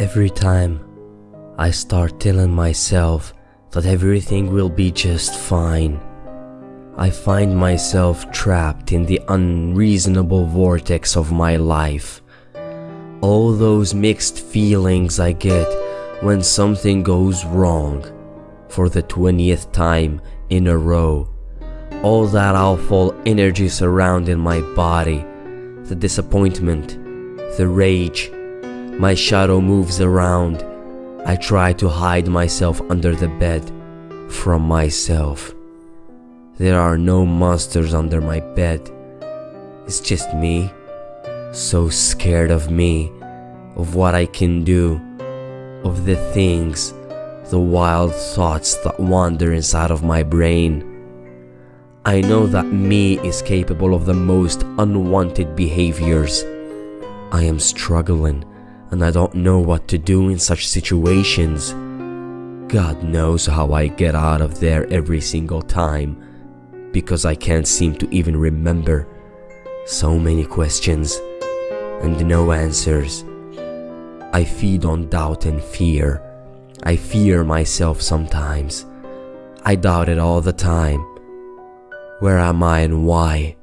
Every time I start telling myself that everything will be just fine, I find myself trapped in the unreasonable vortex of my life. All those mixed feelings I get when something goes wrong for the 20th time in a row. All that awful energy surrounding my body, the disappointment, the rage. My shadow moves around. I try to hide myself under the bed from myself. There are no monsters under my bed. It's just me, so scared of me, of what I can do, of the things, the wild thoughts that wander inside of my brain. I know that me is capable of the most unwanted behaviors. I am struggling and I don't know what to do in such situations. God knows how I get out of there every single time because I can't seem to even remember. So many questions and no answers. I feed on doubt and fear. I fear myself sometimes. I doubt it all the time. Where am I and why?